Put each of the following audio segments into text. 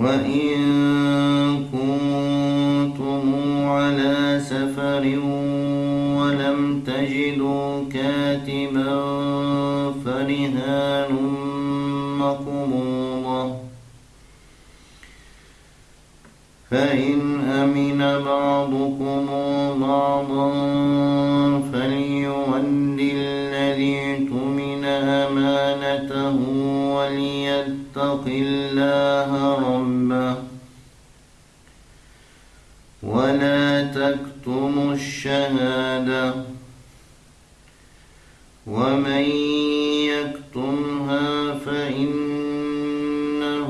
وإن كنتم على سفر ولم تجدوا كاتبا فرهان مقبوضة فإن أمن بعضكم بعضا ولا تكتموا الشهادة. ومن يكتمها فإنه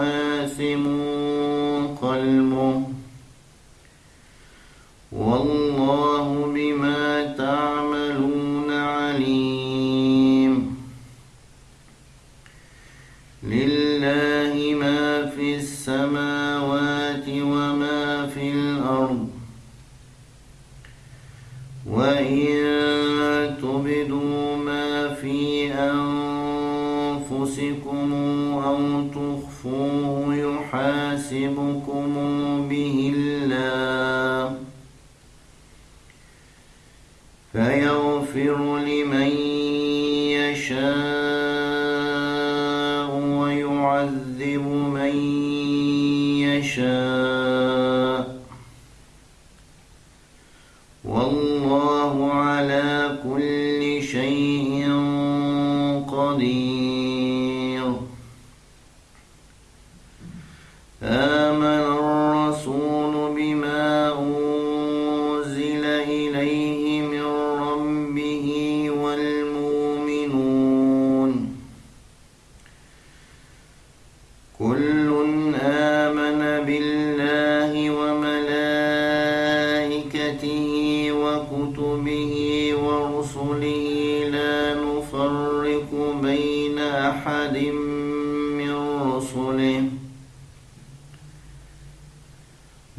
آثم قلبه. والله بما تعملون عليم. لله ما في السماوات يحاسبكم به الله فيغفر لمن يشاء. وكتبه ورسله لا نفرق بين أحد من رسله.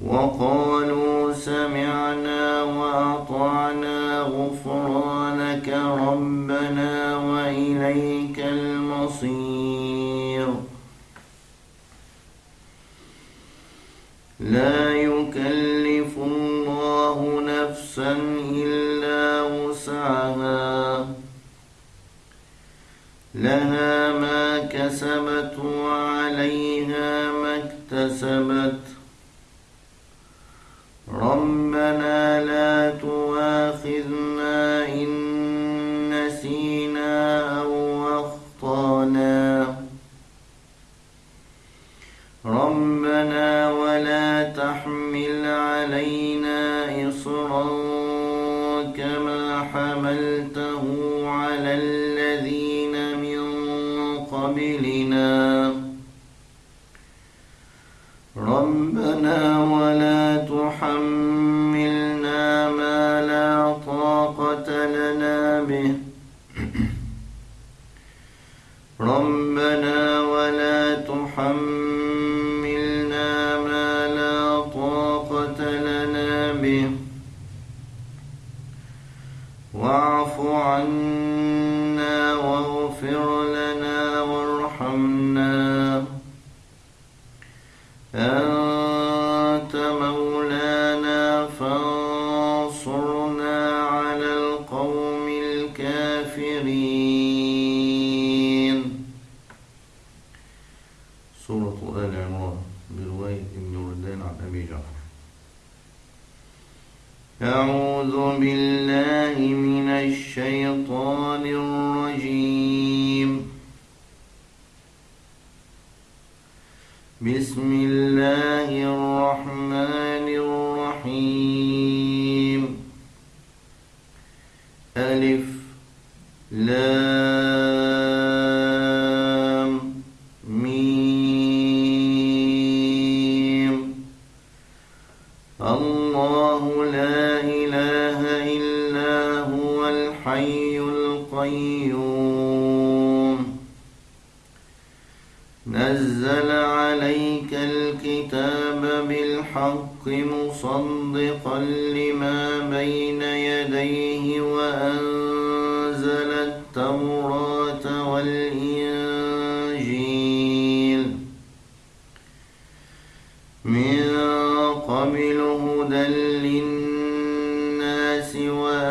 وقالوا سمعنا وأطعنا غفرانك ربنا وإليك المصير. لا نفسا إلا وسعها. لها ما كسبت وعليها ما اكتسبت. ربنا لا تؤاخذنا إن نسينا أو ربنا ولا تحملنا ما لا طاقة لنا به. ربنا ولا تحملنا ما لا طاقة لنا به. واعف عنا واغفر لنا جعفر أعوذ بالله من الشيطان الرجيم. بسم الله مصدقا لما بين يديه وأنزل التوراة والإنجيل. من قبل هدى للناس وأنزل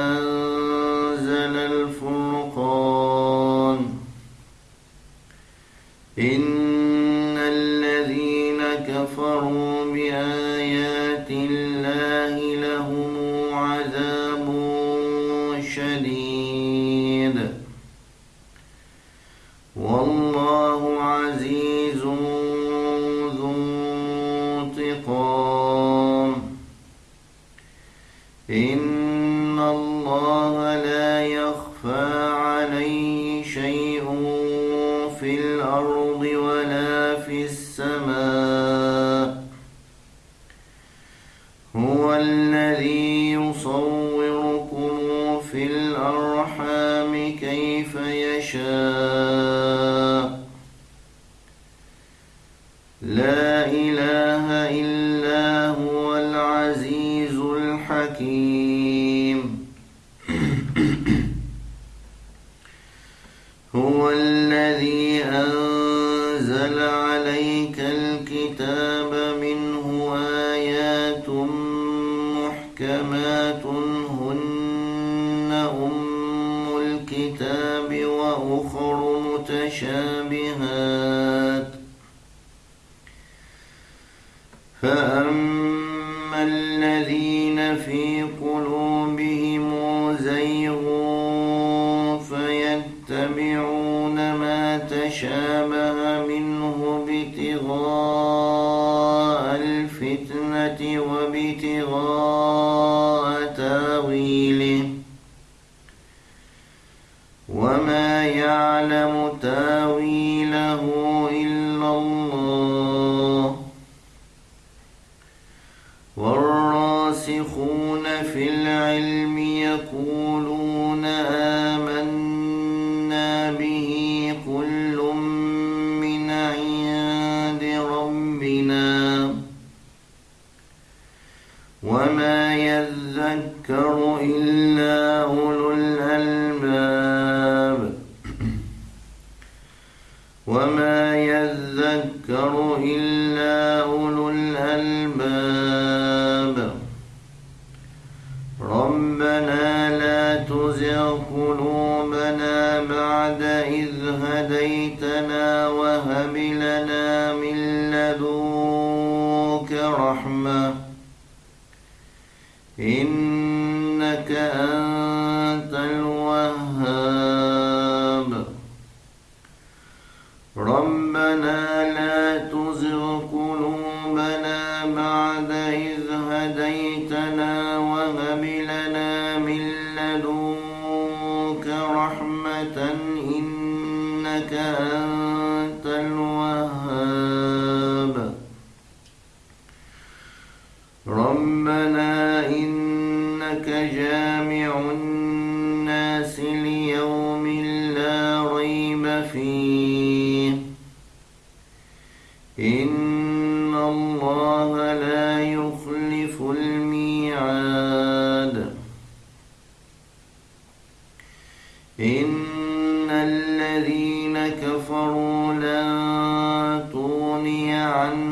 الفرقان. إن الذين كفروا بآيات إن الله لا يخفى عليه شيء في الأرض ولا في السماء هو الذي يصوركم في الأرحام كيف يشاء لا إله الكتاب وأخر متشابهات. فأما الذين في قلوبهم زيغ فيتبعون ما تشابه منه ابتغاء ربنا إنك جامع الناس ليوم لا ريب فيه إن الله لا يخلف الميعاد إن الذين كفروا لن تغني عنهم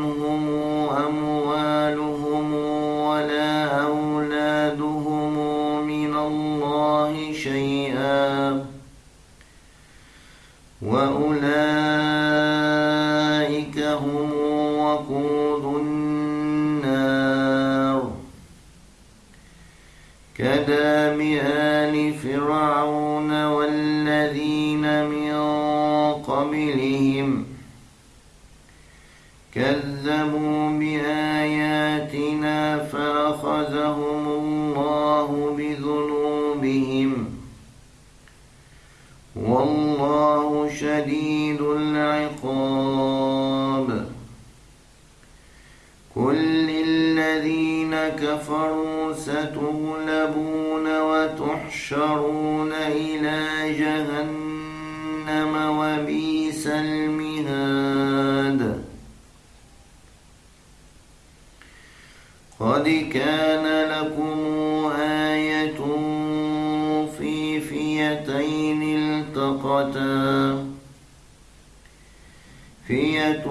كداب آل فرعون والذين من قبلهم كذبوا بآياتنا فأخذهم الله بذنوبهم والله شديد العقاب كفروا ستغلبون وتحشرون إلى جهنم وبئس المهاد. قد كان لكم آية في فئتين التقتا. فئة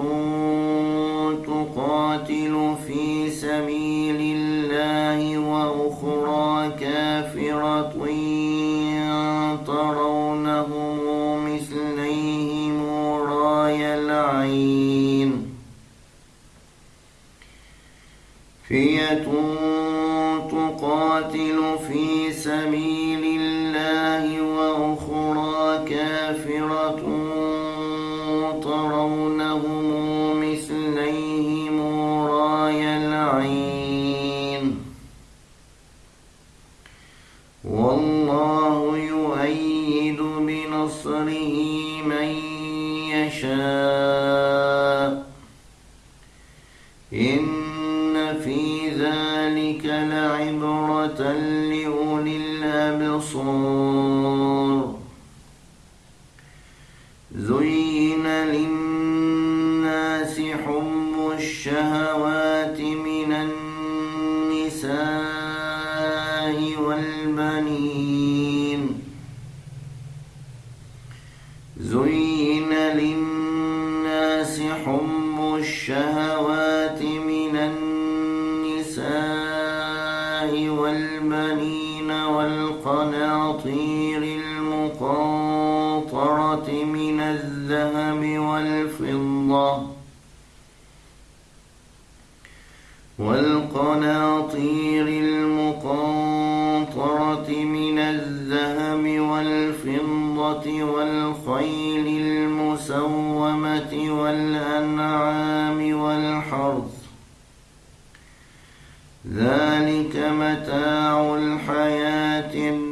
فئة تقاتل في سبيل الله وأخرى كافرة ترونهم مثليهم راي العين والله يؤيد بنصره من يشاء الشهوات من النساء والبنين. زين للناس حب الشهوات من النساء والبنين والقناطير المقنطرة من الذهب والفضة. والقناطير المقنطرة من الذهب والفضة والخيل المسومة والأنعام والحرث. ذلك متاع الحياة الدنيا.